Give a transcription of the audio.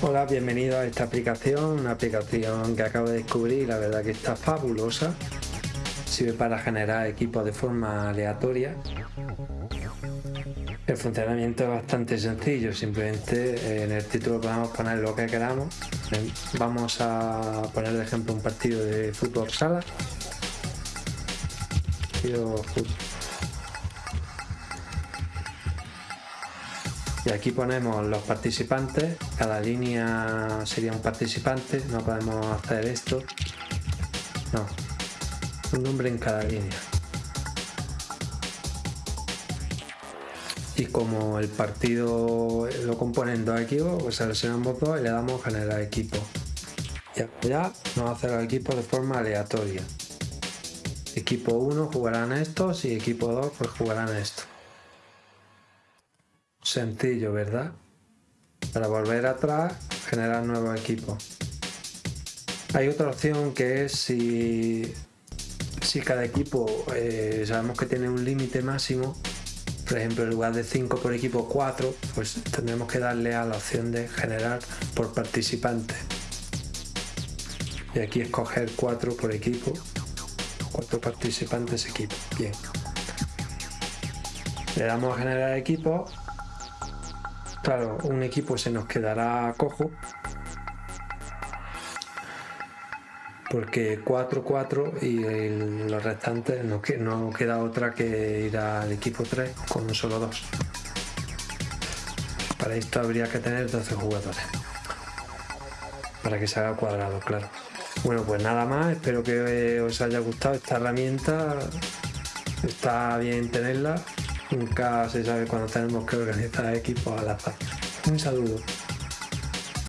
Hola, bienvenido a esta aplicación, una aplicación que acabo de descubrir la verdad que está fabulosa. Sirve para generar equipos de forma aleatoria. El funcionamiento es bastante sencillo, simplemente eh, en el título podemos poner lo que queramos. Vamos a poner de ejemplo un partido de fútbol sala. Y aquí ponemos los participantes cada línea sería un participante no podemos hacer esto. No un nombre en cada línea. Y como el partido lo componen dos equipos pues seleccionamos dos y le damos generar equipo. Ya, ya nos hace los equipos de forma aleatoria. Equipo 1 jugarán estos y equipo 2 pues jugarán esto sencillo verdad para volver atrás generar nuevo equipo hay otra opción que es si si cada equipo eh, sabemos que tiene un límite máximo por ejemplo en lugar de 5 por equipo 4 pues tendremos que darle a la opción de generar por participante y aquí escoger 4 por equipo cuatro participantes equipo. Bien. Le damos a generar equipo. Claro, un equipo se nos quedará cojo. Porque 4-4 y los restantes no, no queda otra que ir al equipo 3 con solo 2. Para esto habría que tener 12 jugadores. Para que se haga cuadrado, claro. Bueno, pues nada más, espero que os haya gustado esta herramienta. Está bien tenerla. Nunca se sabe cuando tenemos que organizar equipos al azar. Un saludo.